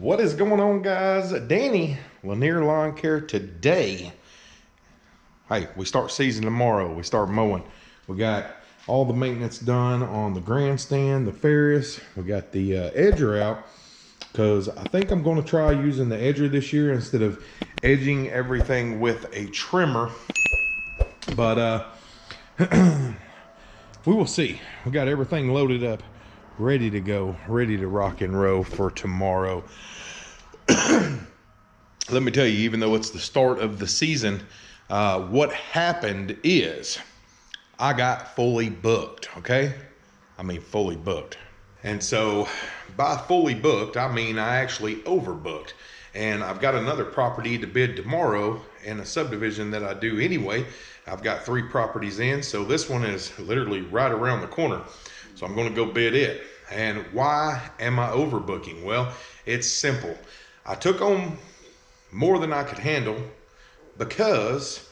What is going on, guys? Danny Lanier Lawn Care today. Hey, we start season tomorrow. We start mowing. We got all the maintenance done on the grandstand, the Ferris. We got the uh, edger out because I think I'm going to try using the edger this year instead of edging everything with a trimmer. But uh, we will see. We got everything loaded up ready to go, ready to rock and roll for tomorrow. Let me tell you, even though it's the start of the season, uh, what happened is I got fully booked, okay? I mean, fully booked. And so by fully booked, I mean I actually overbooked. And I've got another property to bid tomorrow in a subdivision that I do anyway. I've got three properties in, so this one is literally right around the corner. So I'm going to go bid it. And why am I overbooking? Well, it's simple. I took on more than I could handle because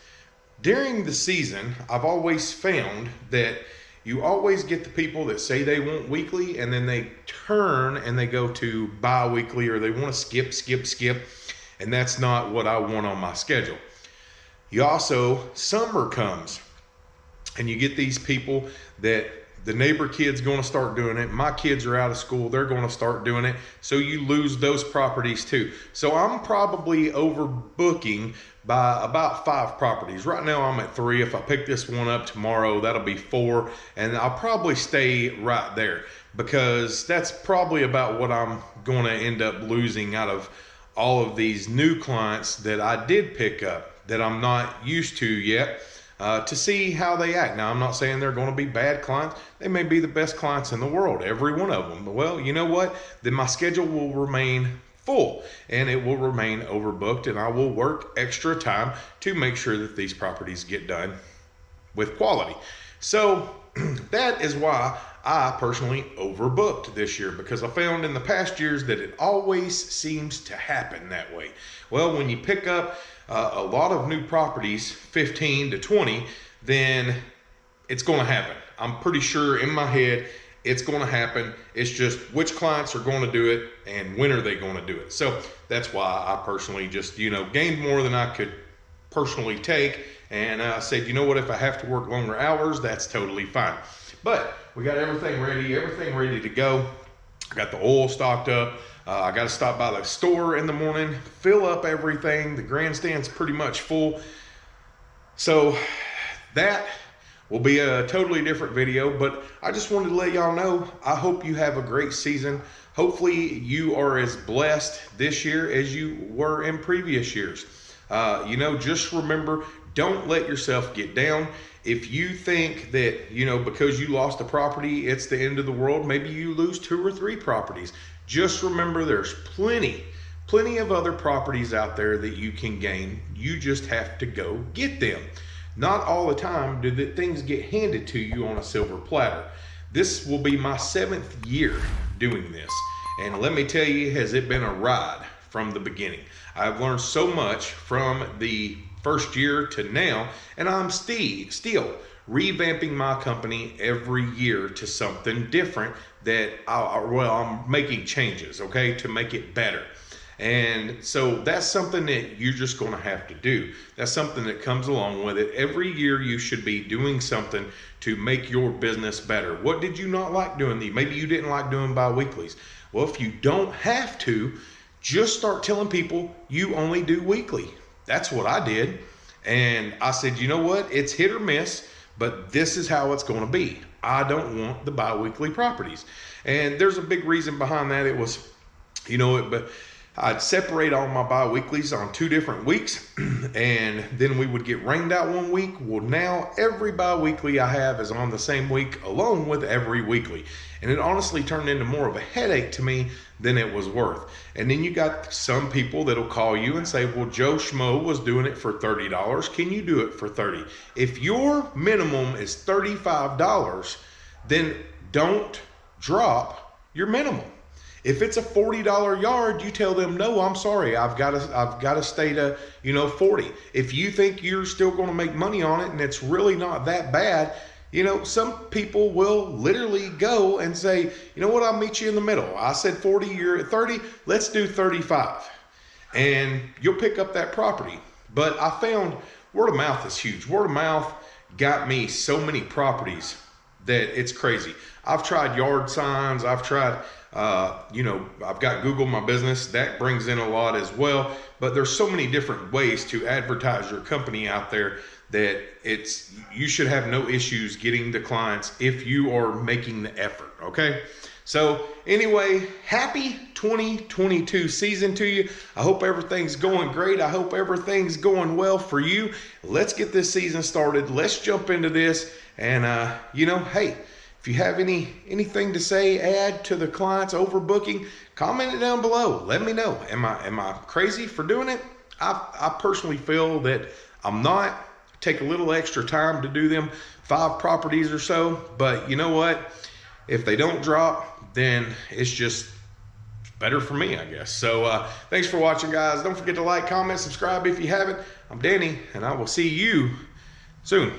during the season, I've always found that you always get the people that say they want weekly and then they turn and they go to bi-weekly or they want to skip, skip, skip. And that's not what I want on my schedule. You also, summer comes and you get these people that the neighbor kid's going to start doing it. My kids are out of school. They're going to start doing it. So you lose those properties too. So I'm probably overbooking by about five properties. Right now I'm at three. If I pick this one up tomorrow, that'll be four. And I'll probably stay right there because that's probably about what I'm going to end up losing out of all of these new clients that I did pick up that I'm not used to yet uh, to see how they act. Now, I'm not saying they're going to be bad clients. They may be the best clients in the world, every one of them. Well, you know what? Then my schedule will remain full and it will remain overbooked, and I will work extra time to make sure that these properties get done with quality. So, that is why I personally overbooked this year because I found in the past years that it always seems to happen that way. Well, when you pick up uh, a lot of new properties, 15 to 20, then it's going to happen. I'm pretty sure in my head it's going to happen. It's just which clients are going to do it and when are they going to do it. So that's why I personally just, you know, gained more than I could personally take. And I said, you know what, if I have to work longer hours, that's totally fine. But we got everything ready, everything ready to go. I got the oil stocked up. Uh, I got to stop by the store in the morning, fill up everything. The grandstand's pretty much full. So that will be a totally different video, but I just wanted to let y'all know, I hope you have a great season. Hopefully you are as blessed this year as you were in previous years. Uh, you know, just remember, don't let yourself get down. If you think that, you know, because you lost a property, it's the end of the world, maybe you lose two or three properties. Just remember there's plenty, plenty of other properties out there that you can gain. You just have to go get them. Not all the time do the things get handed to you on a silver platter. This will be my seventh year doing this. And let me tell you, has it been a ride from the beginning. I've learned so much from the first year to now, and I'm still, still revamping my company every year to something different that I, well, I'm making changes, okay, to make it better. And so that's something that you're just going to have to do. That's something that comes along with it. Every year you should be doing something to make your business better. What did you not like doing? Maybe you didn't like doing bi-weeklies. Well, if you don't have to, just start telling people you only do weekly. That's what I did. And I said, you know what? It's hit or miss, but this is how it's going to be. I don't want the biweekly properties. And there's a big reason behind that. It was, you know, it, but I'd separate all my bi-weeklies on two different weeks and then we would get rained out one week. Well, now every bi-weekly I have is on the same week along with every weekly. And it honestly turned into more of a headache to me than it was worth. And then you got some people that'll call you and say, well, Joe Schmo was doing it for $30. Can you do it for 30? If your minimum is $35, then don't drop your minimum. If it's a $40 yard, you tell them, no, I'm sorry. I've got to, I've got to stay to, you know, 40. If you think you're still going to make money on it and it's really not that bad, you know, some people will literally go and say, you know what, I'll meet you in the middle. I said 40, you're at 30, let's do 35. And you'll pick up that property. But I found word of mouth is huge. Word of mouth got me so many properties that it's crazy. I've tried yard signs, I've tried uh, you know, I've got Google My Business. That brings in a lot as well. But there's so many different ways to advertise your company out there that it's you should have no issues getting the clients if you are making the effort. Okay. So anyway, happy 2022 season to you. I hope everything's going great. I hope everything's going well for you. Let's get this season started. Let's jump into this. And uh, you know, hey, if you have any anything to say, add to the client's overbooking, comment it down below. Let me know. Am I am I crazy for doing it? I I personally feel that I'm not. Take a little extra time to do them five properties or so, but you know what? If they don't drop, then it's just better for me, I guess. So uh, thanks for watching, guys. Don't forget to like, comment, subscribe if you haven't. I'm Danny, and I will see you soon.